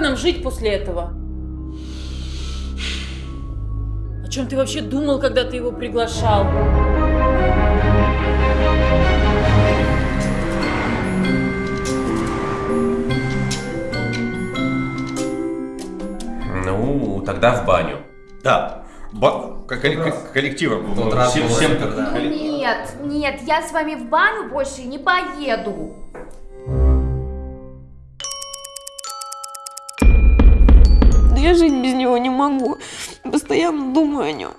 нам жить после этого? О чем ты вообще думал, когда ты его приглашал? Ну, тогда в баню. Да. Ба- коллек- раз. коллективом. тот раз Всем, всем когда- коллек- Нет, нет, я с вами в баню больше не поеду. Я жить без него не могу. Постоянно думаю о нем.